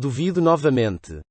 Duvido novamente.